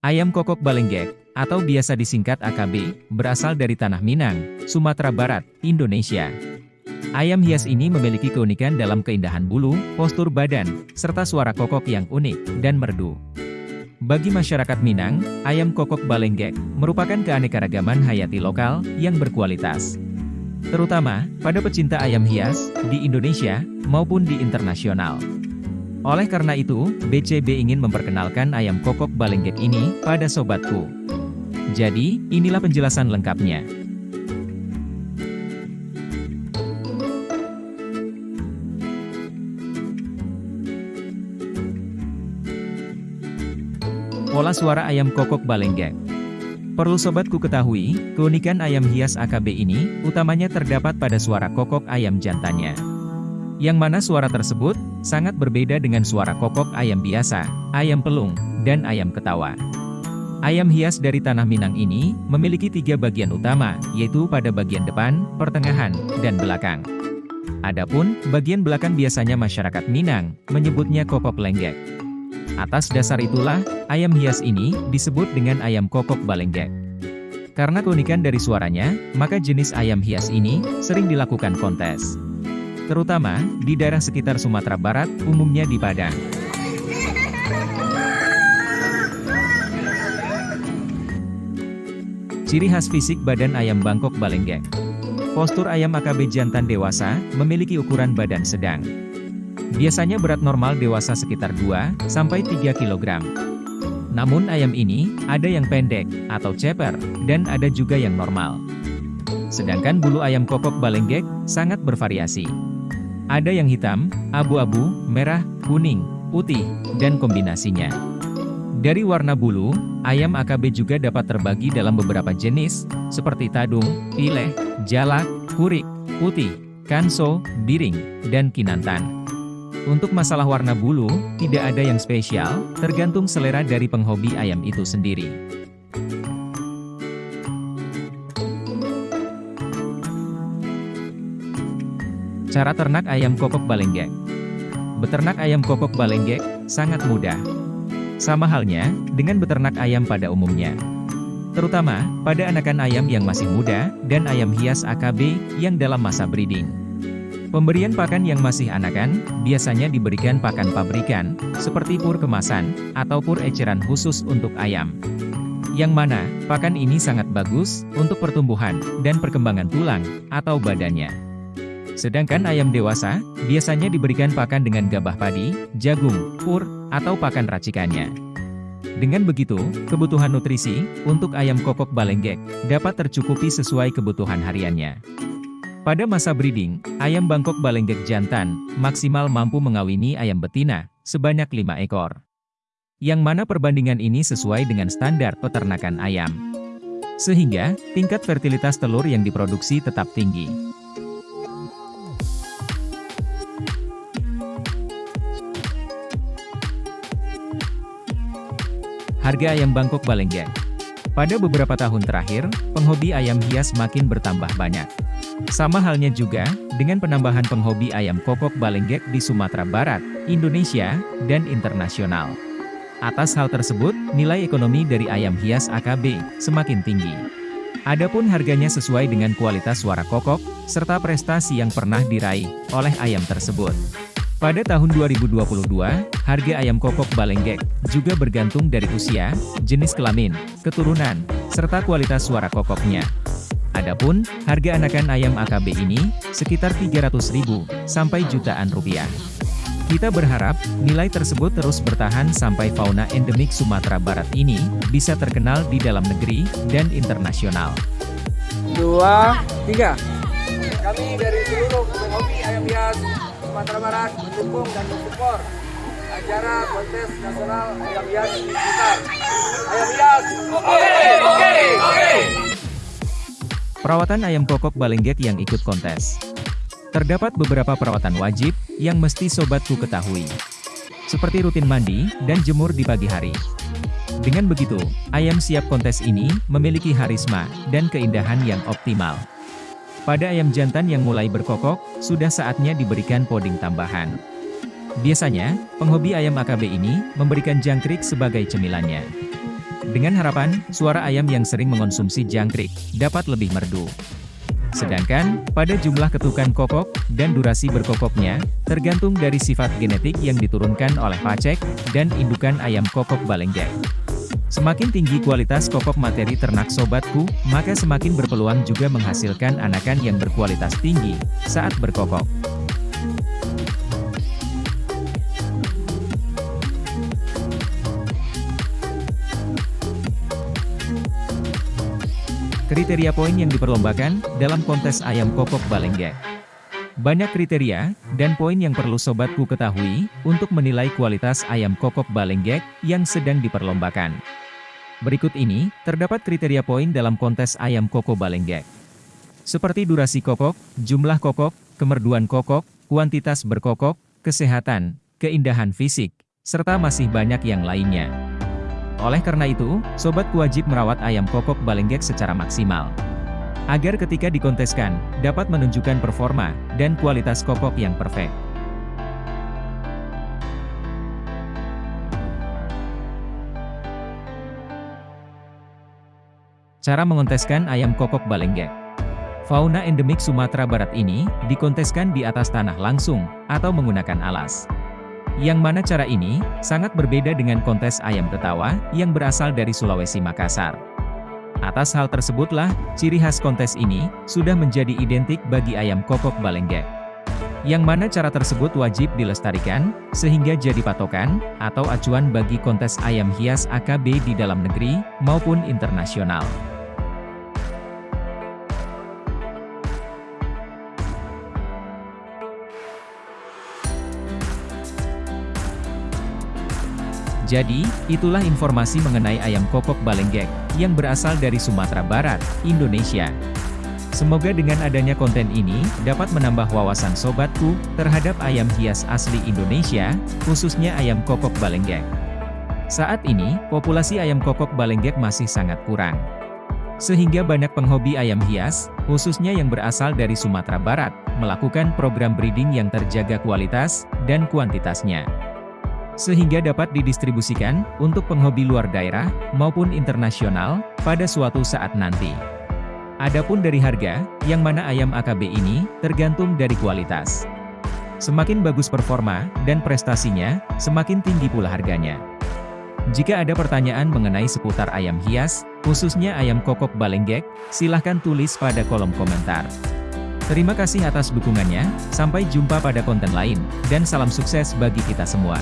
Ayam kokok balenggek, atau biasa disingkat AKB, berasal dari Tanah Minang, Sumatera Barat, Indonesia. Ayam hias ini memiliki keunikan dalam keindahan bulu, postur badan, serta suara kokok yang unik dan merdu. Bagi masyarakat Minang, ayam kokok balenggek merupakan keanekaragaman hayati lokal yang berkualitas. Terutama pada pecinta ayam hias di Indonesia maupun di internasional. Oleh karena itu, BCB ingin memperkenalkan ayam kokok balenggek ini pada sobatku. Jadi, inilah penjelasan lengkapnya. Pola suara ayam kokok balenggek Perlu sobatku ketahui, keunikan ayam hias AKB ini, utamanya terdapat pada suara kokok ayam jantannya. Yang mana suara tersebut, sangat berbeda dengan suara kokok ayam biasa, ayam pelung, dan ayam ketawa. Ayam hias dari tanah Minang ini, memiliki tiga bagian utama, yaitu pada bagian depan, pertengahan, dan belakang. Adapun, bagian belakang biasanya masyarakat Minang, menyebutnya kokok lenggek. Atas dasar itulah, ayam hias ini, disebut dengan ayam kokok balenggek. Karena keunikan dari suaranya, maka jenis ayam hias ini, sering dilakukan kontes terutama di daerah sekitar Sumatera Barat, umumnya di Padang. Ciri khas fisik badan ayam Bangkok Balenggek Postur ayam AKB jantan dewasa, memiliki ukuran badan sedang. Biasanya berat normal dewasa sekitar 2-3 kg. Namun ayam ini, ada yang pendek, atau ceper, dan ada juga yang normal. Sedangkan bulu ayam kokok balenggek, sangat bervariasi. Ada yang hitam, abu-abu, merah, kuning, putih, dan kombinasinya. Dari warna bulu, ayam AKB juga dapat terbagi dalam beberapa jenis, seperti tadung, pileh, jalak, kurik, putih, kanso, biring, dan kinantan. Untuk masalah warna bulu, tidak ada yang spesial, tergantung selera dari penghobi ayam itu sendiri. Cara ternak ayam kokok balenggek Beternak ayam kokok balenggek, sangat mudah. Sama halnya, dengan beternak ayam pada umumnya. Terutama, pada anakan ayam yang masih muda, dan ayam hias AKB, yang dalam masa breeding. Pemberian pakan yang masih anakan, biasanya diberikan pakan pabrikan, seperti pur kemasan, atau pur eceran khusus untuk ayam. Yang mana, pakan ini sangat bagus, untuk pertumbuhan, dan perkembangan tulang, atau badannya. Sedangkan ayam dewasa, biasanya diberikan pakan dengan gabah padi, jagung, pur, atau pakan racikannya. Dengan begitu, kebutuhan nutrisi untuk ayam kokok balenggek dapat tercukupi sesuai kebutuhan hariannya. Pada masa breeding, ayam Bangkok balenggek jantan maksimal mampu mengawini ayam betina sebanyak 5 ekor. Yang mana perbandingan ini sesuai dengan standar peternakan ayam. Sehingga, tingkat fertilitas telur yang diproduksi tetap tinggi. Harga ayam Bangkok Balenggek Pada beberapa tahun terakhir, penghobi ayam hias makin bertambah banyak. Sama halnya juga, dengan penambahan penghobi ayam kokok balenggek di Sumatera Barat, Indonesia, dan internasional. Atas hal tersebut, nilai ekonomi dari ayam hias AKB semakin tinggi. Adapun harganya sesuai dengan kualitas suara kokok, serta prestasi yang pernah diraih oleh ayam tersebut. Pada tahun 2022, harga ayam kokok balenggek juga bergantung dari usia, jenis kelamin, keturunan, serta kualitas suara kokoknya. Adapun, harga anakan ayam AKB ini sekitar 300.000 sampai jutaan rupiah. Kita berharap, nilai tersebut terus bertahan sampai fauna endemik Sumatera Barat ini bisa terkenal di dalam negeri dan internasional. Dua, tiga. Kami dari seluruh penghobi ayam hias Sumatera Barat mendukung dan mensupport acara kontes nasional ayam hias di Blitar. Ayam hias, oke, oke, oke. Perawatan ayam kokok balenggek yang ikut kontes. Terdapat beberapa perawatan wajib yang mesti sobatku ketahui. Seperti rutin mandi dan jemur di pagi hari. Dengan begitu, ayam siap kontes ini memiliki harisma dan keindahan yang optimal. Pada ayam jantan yang mulai berkokok, sudah saatnya diberikan poding tambahan. Biasanya, penghobi ayam AKB ini memberikan jangkrik sebagai cemilannya. dengan harapan suara ayam yang sering mengonsumsi jangkrik dapat lebih merdu. Sedangkan, pada jumlah ketukan kokok, dan durasi berkokoknya, tergantung dari sifat genetik yang diturunkan oleh pacek, dan indukan ayam kokok balenggek. Semakin tinggi kualitas kokok materi ternak sobatku, maka semakin berpeluang juga menghasilkan anakan yang berkualitas tinggi, saat berkokok. Kriteria poin yang diperlombakan dalam kontes ayam kokok Balenggek. Banyak kriteria dan poin yang perlu sobatku ketahui untuk menilai kualitas ayam kokok Balenggek yang sedang diperlombakan. Berikut ini, terdapat kriteria poin dalam kontes ayam kokok Balenggek. Seperti durasi kokok, jumlah kokok, kemerduan kokok, kuantitas berkokok, kesehatan, keindahan fisik, serta masih banyak yang lainnya. Oleh karena itu, sobat wajib merawat ayam kokok balenggek secara maksimal. Agar ketika dikonteskan, dapat menunjukkan performa dan kualitas kokok yang perfect. Cara mengonteskan ayam kokok balenggek Fauna endemik Sumatera Barat ini, dikonteskan di atas tanah langsung, atau menggunakan alas. Yang mana cara ini, sangat berbeda dengan kontes ayam tetawa, yang berasal dari Sulawesi Makassar. Atas hal tersebutlah, ciri khas kontes ini, sudah menjadi identik bagi ayam kokok balenggek. Yang mana cara tersebut wajib dilestarikan, sehingga jadi patokan, atau acuan bagi kontes ayam hias AKB di dalam negeri, maupun internasional. Jadi, itulah informasi mengenai ayam kokok balenggek, yang berasal dari Sumatera Barat, Indonesia. Semoga dengan adanya konten ini, dapat menambah wawasan sobatku, terhadap ayam hias asli Indonesia, khususnya ayam kokok balenggek. Saat ini, populasi ayam kokok balenggek masih sangat kurang. Sehingga banyak penghobi ayam hias, khususnya yang berasal dari Sumatera Barat, melakukan program breeding yang terjaga kualitas, dan kuantitasnya sehingga dapat didistribusikan untuk penghobi luar daerah maupun internasional pada suatu saat nanti. Adapun dari harga, yang mana ayam AKB ini tergantung dari kualitas. Semakin bagus performa dan prestasinya, semakin tinggi pula harganya. Jika ada pertanyaan mengenai seputar ayam hias, khususnya ayam kokok balenggek, silahkan tulis pada kolom komentar. Terima kasih atas dukungannya, sampai jumpa pada konten lain, dan salam sukses bagi kita semua.